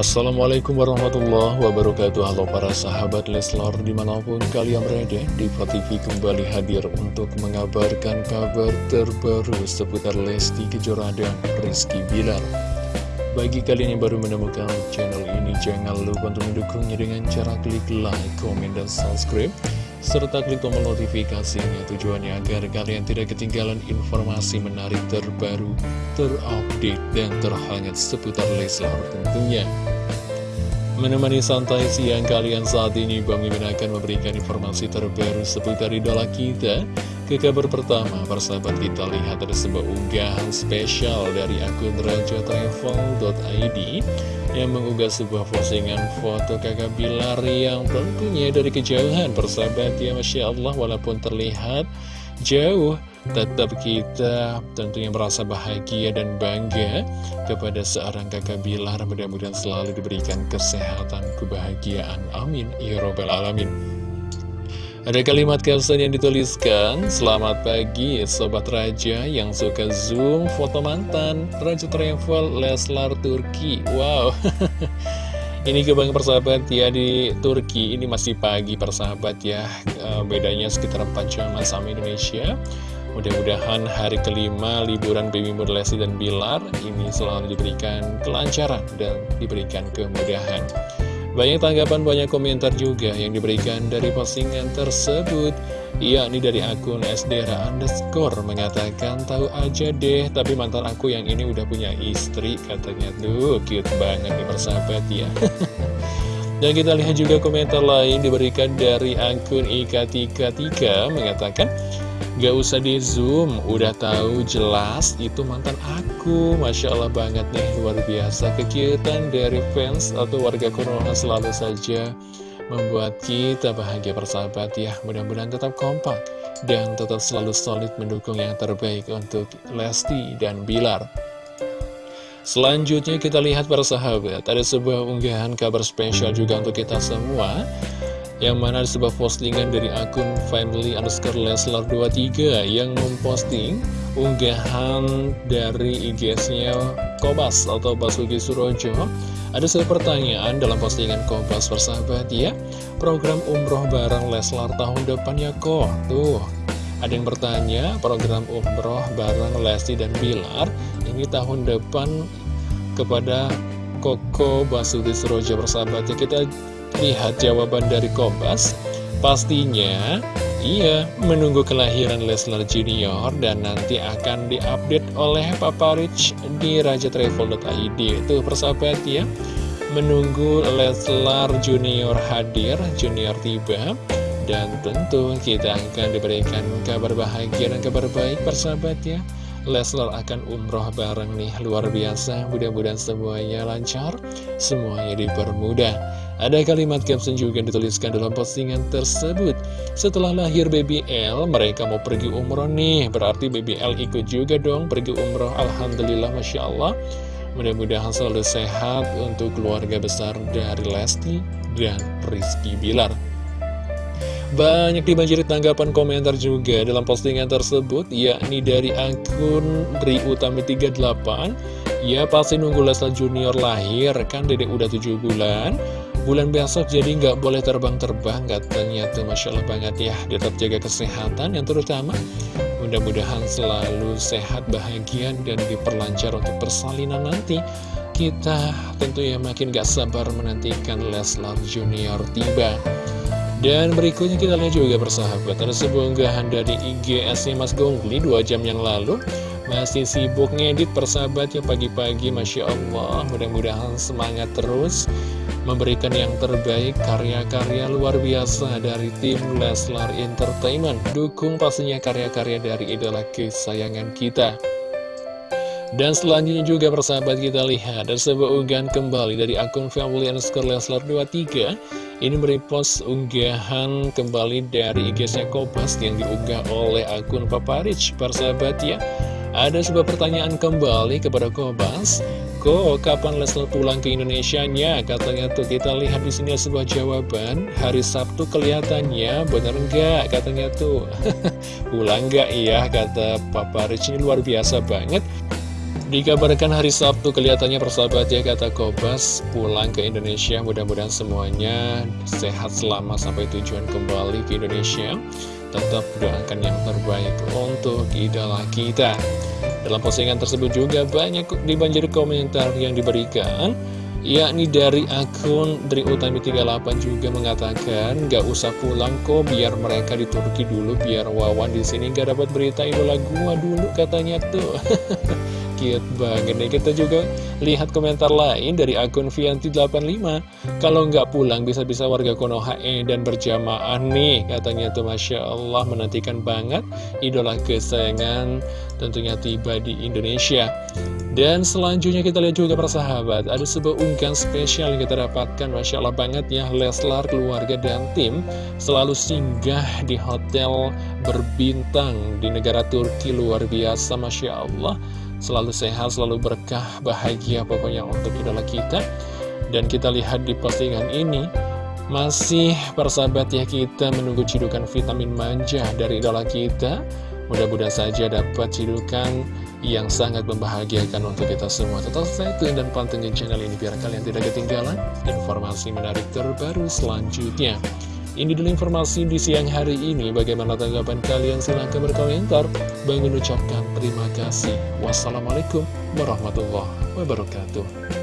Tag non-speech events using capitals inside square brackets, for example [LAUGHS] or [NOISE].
Assalamualaikum warahmatullahi wabarakatuh. Halo para sahabat Leslar di mana pun kalian berada di TV kembali hadir untuk mengabarkan kabar terbaru seputar Lesti Kejora dan Rizky Bilar. Bagi kalian yang baru menemukan channel ini jangan lupa untuk mendukungnya dengan cara klik like, komen, dan subscribe serta klik tombol notifikasinya tujuannya agar kalian tidak ketinggalan informasi menarik terbaru, terupdate, dan terhangat seputar Leslar tentunya. Menemani santai siang kalian saat ini, Bang Mimin akan memberikan informasi terbaru seputar idola kita. Ke kabar pertama, persahabat kita lihat ada sebuah unggahan spesial dari akun rajatravel.id yang mengunggah sebuah postingan foto kakak Bilar yang tentunya dari kejauhan persahabat ya Masya Allah walaupun terlihat jauh tetap kita tentunya merasa bahagia dan bangga kepada seorang kakak Bilar. Mudah-mudahan selalu diberikan kesehatan kebahagiaan. Amin. Ya robbal alamin ada kalimat caption yang dituliskan Selamat pagi Sobat Raja yang suka zoom foto mantan Raja Travel Leslar Turki. Wow. [LAUGHS] Ini kebangga persahabat ya di Turki Ini masih pagi persahabat ya. Eh, Bedanya sekitar 4 jam sama Indonesia. Mudah-mudahan hari kelima liburan Baby Lesti dan Bilar Ini selalu diberikan kelancaran dan diberikan kemudahan banyak tanggapan, banyak komentar juga yang diberikan dari postingan tersebut yakni dari akun SDRA underscore mengatakan tahu aja deh tapi mantan aku yang ini udah punya istri katanya. Tuh cute banget nih persahabat ya. [LAUGHS] Dan kita lihat juga komentar lain diberikan dari akun Ika33 mengatakan Gak usah di zoom, udah tahu jelas itu mantan aku. Masya Allah banget nih, luar biasa. Kekiutan dari fans atau warga Konoha selalu saja Membuat kita bahagia persahabat ya. Mudah-mudahan tetap kompak Dan tetap selalu solid mendukung yang terbaik untuk Lesti dan Bilar. Selanjutnya kita lihat para sahabat. Ada sebuah unggahan kabar spesial juga untuk kita semua yang mana ada sebuah postingan dari akun family underscore leslar 23 yang memposting unggahan dari IG-nya Kobas atau Basuki Surojo. Ada sebuah pertanyaan dalam postingan Kobas persahabat ya program umroh bareng Leslar tahun depan ya kok? Tuh ada yang bertanya program umroh bareng Lesti dan Bilar ini tahun depan kepada Koko Basuki Surojo persahabat ya? Kita Lihat jawaban dari Kompas Pastinya Iya, menunggu kelahiran Leslar Junior dan nanti akan diupdate oleh Papa Rich di rajatravel.id Itu persahabat ya Menunggu Leslar Junior hadir, Junior tiba Dan tentu kita akan diberikan kabar bahagia dan kabar baik persahabat ya Leslar akan umroh bareng nih luar biasa. Mudah-mudahan semuanya lancar Semuanya dipermudah. Ada kalimat caption juga dituliskan dalam postingan tersebut. Setelah lahir Baby L, mereka mau pergi umroh nih. Berarti Baby L ikut juga dong pergi umroh. Alhamdulillah Masya Allah. Mudah-mudahan selalu sehat untuk keluarga besar dari Lesti dan Rizky Bilar banyak dibanjiri tanggapan komentar juga dalam postingan tersebut yakni dari akun Ri Utami 38 Ya pasti nunggu Leslar Junior lahir kan dedek udah 7 bulan. Bulan besok jadi nggak boleh terbang-terbang katanya tuh Masya Allah banget ya. Tetap jaga kesehatan yang terutama. Mudah-mudahan selalu sehat, bahagia, dan diperlancar untuk persalinan nanti. Kita tentu ya makin gak sabar menantikan Leslar Junior tiba dan berikutnya kita lihat juga persahabat Ada sebuah unggahan dari IGS Mas Gongli 2 jam yang lalu Masih sibuk ngedit persahabat ya pagi-pagi Masya Allah Mudah-mudahan semangat terus memberikan yang terbaik karya-karya luar biasa dari tim Leslar Entertainment. Dukung pastinya karya-karya dari idola kesayangan kita. Dan selanjutnya juga persahabat kita lihat ada sebuah unggahan kembali dari akun family underscore Leslar 23 Ini merepost unggahan kembali dari IG-nya Kopas yang diunggah oleh akun Papa Rich Persahabat ya. Ada sebuah pertanyaan kembali kepada Kobas Kok kapan Leslar pulang ke Indonesia-nya? Katanya tuh kita lihat di sini sebuah jawaban. Hari Sabtu kelihatannya bener nggak? Katanya tuh [LAUGHS] pulang nggak? Iya kata Papa Rich ini luar biasa banget Dikabarkan hari Sabtu kelihatannya persahabat ya kata Kobas pulang ke Indonesia mudah-mudahan semuanya sehat selama sampai tujuan kembali ke Indonesia. Tetap doakan yang terbaik untuk idola kita. Dalam postingan tersebut juga banyak dibanjiri komentar yang diberikan yakni dari akun dari Utami 38 juga mengatakan gak usah pulang kok biar mereka di Turki dulu biar Wawan di sini gak dapat berita idola gua dulu katanya tuh [LAUGHS] cute banget. Nih Kita juga lihat komentar lain dari akun Vianti85. Kalau nggak pulang bisa-bisa warga Konoha E dan berjamaah nih Katanya tuh. Masya Allah menantikan banget Idola kesayangan tentunya tiba di Indonesia. Dan selanjutnya kita lihat juga persahabat Ada sebuah unggahan spesial yang kita dapatkan. Masya Allah banget ya Leslar, keluarga, dan tim Selalu singgah di hotel berbintang Di negara Turki. Luar biasa Masya Allah Selalu sehat, selalu berkah, bahagia pokoknya untuk idola kita. Dan kita lihat di postingan ini Masih persahabat ya kita menunggu cidukan vitamin manja dari idola kita. Mudah-mudahan saja dapat cidukan yang sangat membahagiakan untuk kita semua. Tetap stay tune dan pantengin channel ini biar kalian tidak ketinggalan informasi menarik terbaru selanjutnya ini dulu informasi di siang hari ini. Bagaimana tanggapan kalian? Silahkan berkomentar. Bang mengucapkan terima kasih. Wassalamualaikum warahmatullahi wabarakatuh.